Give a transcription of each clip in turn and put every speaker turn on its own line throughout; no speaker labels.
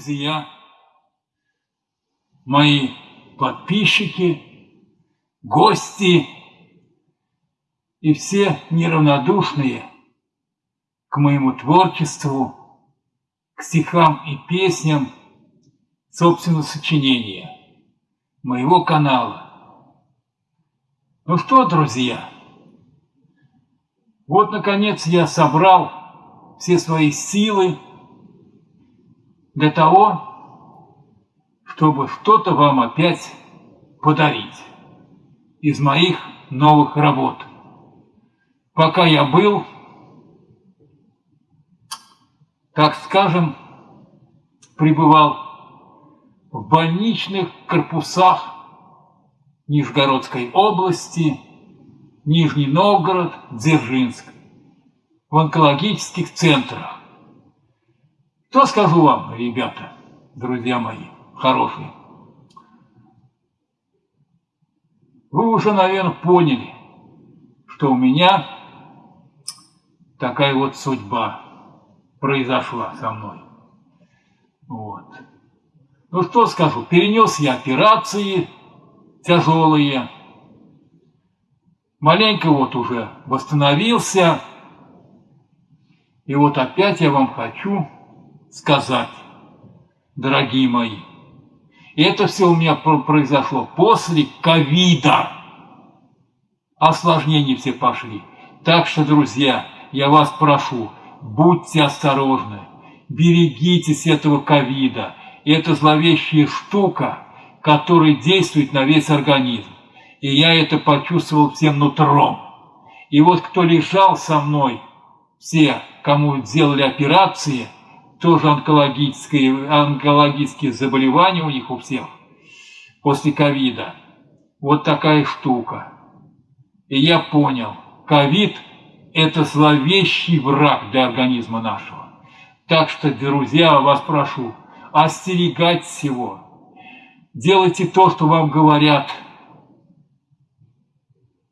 друзья, мои подписчики, гости и все неравнодушные к моему творчеству, к стихам и песням собственного сочинения, моего канала. Ну что, друзья, вот, наконец, я собрал все свои силы для того, чтобы что-то вам опять подарить из моих новых работ. Пока я был, так скажем, пребывал в больничных корпусах Нижегородской области, Нижний Новгород, Дзержинск, в онкологических центрах. Что скажу вам, ребята, друзья мои, хорошие? Вы уже, наверное, поняли, что у меня такая вот судьба произошла со мной. Вот. Ну что скажу, перенес я операции тяжелые, маленько вот уже восстановился, и вот опять я вам хочу сказать, дорогие мои. И это все у меня произошло после ковида. Осложнения все пошли. Так что, друзья, я вас прошу, будьте осторожны, берегитесь этого ковида. Это зловещая штука, которая действует на весь организм. И я это почувствовал всем нутром. И вот кто лежал со мной, все, кому делали операции – тоже онкологические, онкологические заболевания у них у всех после ковида. Вот такая штука. И я понял, ковид – это зловещий враг для организма нашего. Так что, друзья, вас прошу, остерегать всего. Делайте то, что вам говорят.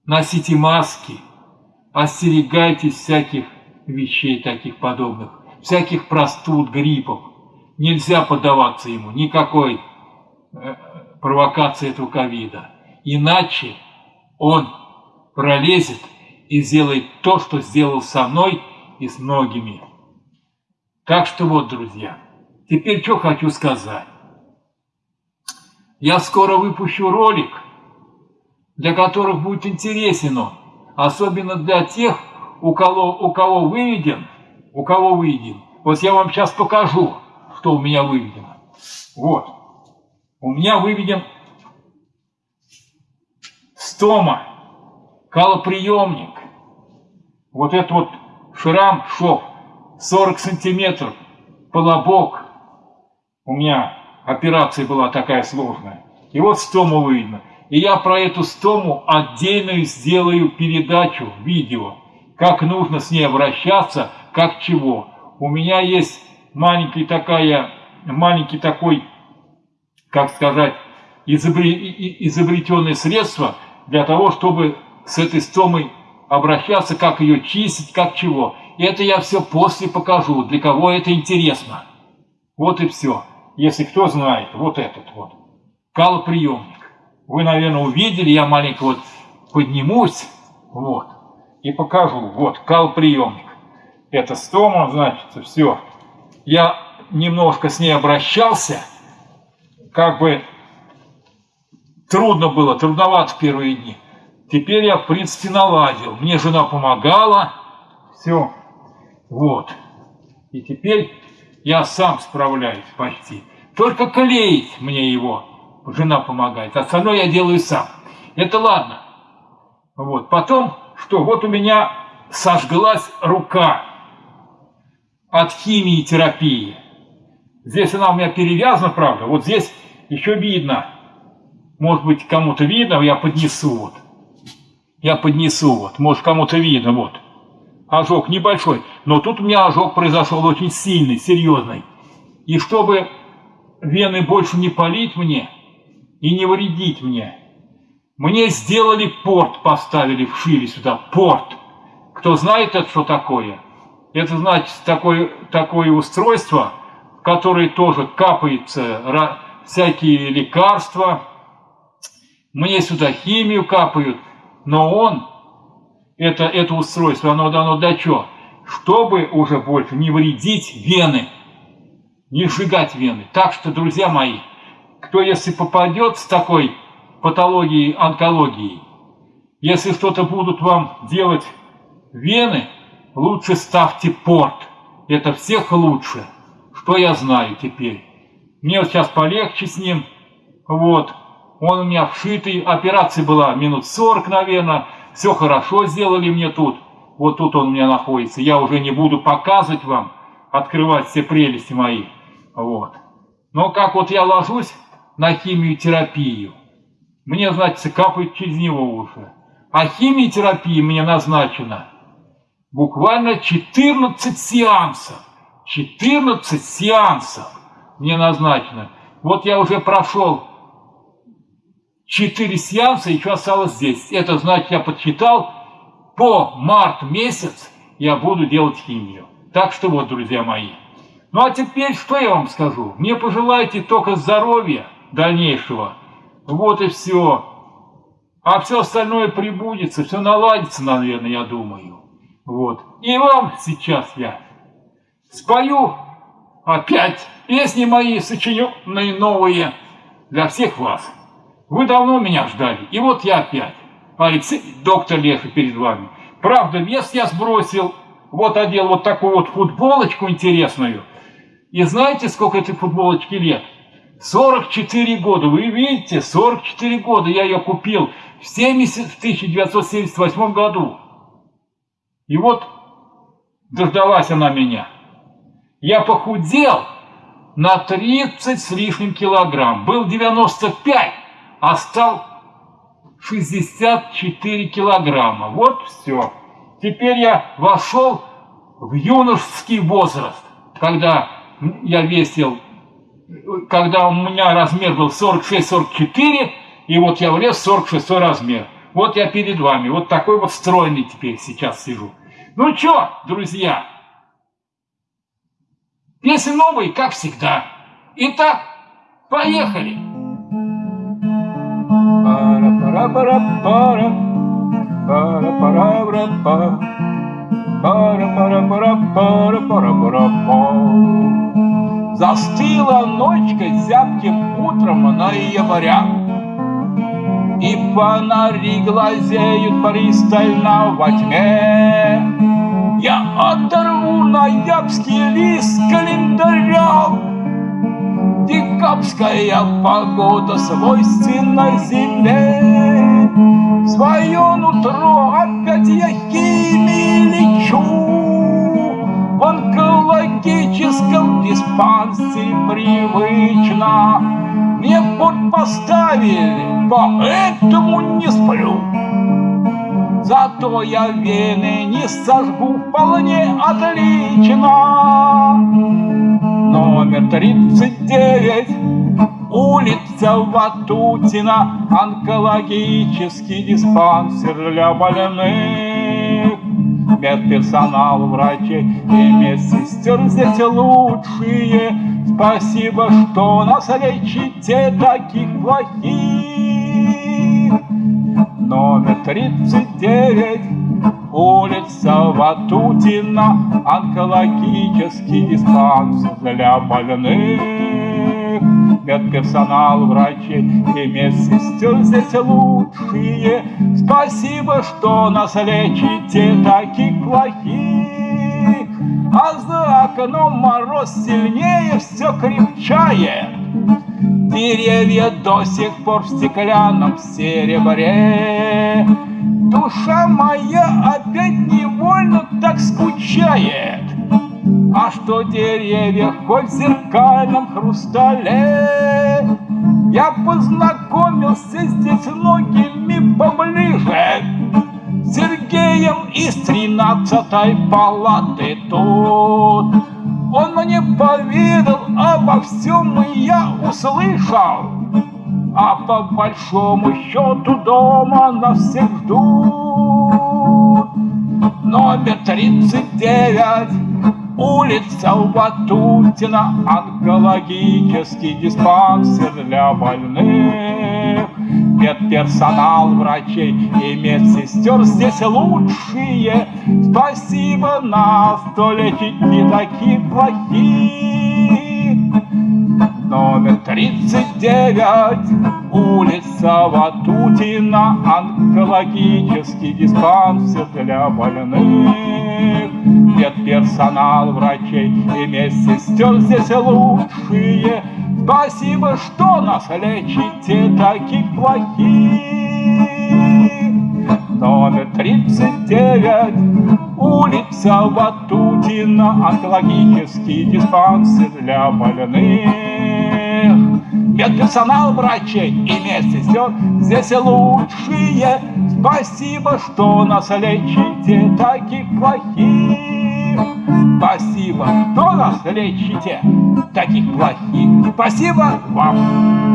Носите маски, остерегайтесь всяких вещей таких подобных всяких простуд, гриппов. Нельзя поддаваться ему, никакой э, провокации этого ковида. Иначе он пролезет и сделает то, что сделал со мной и с многими. Так что вот, друзья, теперь что хочу сказать. Я скоро выпущу ролик, для которых будет интересен он, особенно для тех, у кого, у кого выведен – у кого выведен. Вот я вам сейчас покажу, что у меня выведено. Вот. У меня выведен стома, калоприемник. Вот этот вот шрам, шов, 40 сантиметров, полобок. У меня операция была такая сложная. И вот стому выведено. И я про эту стому отдельно сделаю передачу, видео, как нужно с ней обращаться, как чего. У меня есть маленький такая, маленький такой, как сказать, изобретенное средство для того, чтобы с этой стомой обращаться, как ее чистить, как чего. Это я все после покажу, для кого это интересно. Вот и все. Если кто знает, вот этот вот. Калоприемник. Вы, наверное, увидели, я маленько вот поднимусь, вот, и покажу. Вот, калоприемник это стома, значит, все. Я немножко с ней обращался, как бы трудно было, трудновато в первые дни. Теперь я, в принципе, наладил. Мне жена помогала, все, вот. И теперь я сам справляюсь почти. Только клеить мне его жена помогает, остальное я делаю сам. Это ладно. Вот, потом, что, вот у меня сожглась рука от химии терапии. Здесь она у меня перевязана, правда. Вот здесь еще видно. Может быть, кому-то видно, я поднесу вот. Я поднесу вот. Может, кому-то видно, вот. Ожог небольшой. Но тут у меня ожог произошел очень сильный, серьезный. И чтобы вены больше не полить мне и не вредить мне, мне сделали порт, поставили, вшили сюда порт. Кто знает это, что такое? Это значит такое, такое устройство, в который тоже капается всякие лекарства. Мне сюда химию капают, но он, это, это устройство, оно дано для чего? Чтобы уже больше не вредить вены, не сжигать вены. Так что, друзья мои, кто если попадет с такой патологией, онкологией, если что-то будут вам делать вены, лучше ставьте порт. Это всех лучше. Что я знаю теперь? Мне вот сейчас полегче с ним. Вот. Он у меня вшитый. Операция была минут 40, наверное. Все хорошо сделали мне тут. Вот тут он у меня находится. Я уже не буду показывать вам, открывать все прелести мои. Вот. Но как вот я ложусь на химиотерапию, мне, значит, капает через него уже. А химиотерапия мне назначена буквально 14 сеансов. 14 сеансов мне назначено. Вот я уже прошел 4 сеанса, еще осталось здесь. Это значит, я подсчитал, по март месяц я буду делать химию. Так что вот, друзья мои. Ну а теперь что я вам скажу? Мне пожелайте только здоровья дальнейшего. Вот и все. А все остальное прибудется, все наладится, наверное, я думаю. Вот. И вам сейчас я спою опять песни мои, сочиненные новые для всех вас. Вы давно меня ждали, и вот я опять. Алексей, доктор Леха перед вами. Правда, вес я сбросил, вот одел вот такую вот футболочку интересную. И знаете, сколько этой футболочки лет? 44 года. Вы видите, 44 года я ее купил в, 70, в 1978 году. И вот дождалась она меня. Я похудел на 30 с лишним килограмм. Был 95, а стал 64 килограмма. Вот все. Теперь я вошел в юношеский возраст, когда я весил, когда у меня размер был 46-44, и вот я влез в 46 размер. Вот я перед вами, вот такой вот стройный теперь сейчас сижу. Ну что, друзья, песни новые, как всегда. Итак, поехали. Пара-пара-пара-пара, пара-пара-пара-пара, пара-пара-пара-пара-пара-пара. Застыла ночка зябким утром ноября, И фонари глазеют пристально во тьме. Я оторву ноябрьский лист календаря, Декабрьская погода свойственна земле. Свое нутро опять я химии лечу, В онкологическом диспансере привычно Мне порт поставили, поэтому не сплю. Зато я вены не сожгу вполне отлично. Номер 39, улица Ватутина, онкологический диспансер для больных. Медперсонал, врачей и медсестер здесь лучшие. Спасибо, что нас лечите таких плохих номер 39, улица Ватутина, онкологический диспансер для больных. Медперсонал, врачи и медсестер здесь лучшие. Спасибо, что нас лечите таких плохих. А за окном мороз сильнее все крепчает. Деревья до сих пор в стеклянном серебре. Душа моя опять невольно так скучает. А что деревья хоть в зеркальном хрустале? Я познакомился здесь многими поближе. Сергеем из тринадцатой палаты тут. Он мне поведал обо всем, и я услышал. А по большому счету дома нас всех ждут. Номер тридцать девять Улица Ватутина, онкологический диспансер для больных. Медперсонал, врачей и медсестер здесь лучшие. Спасибо нас, то лечить не такие плохие. Номер 39, улица Ватутина, онкологический диспансер для больных. Медперсонал, врачей и медсестер здесь лучшие. Спасибо, что нас лечите, таких плохих. Номер 39, улица Ватутина, онкологический диспансер для больных. Медперсонал, врачей и медсестер здесь лучшие. Спасибо, что нас лечите, таких плохих. Спасибо, что нас лечите, таких плохих. Спасибо вам.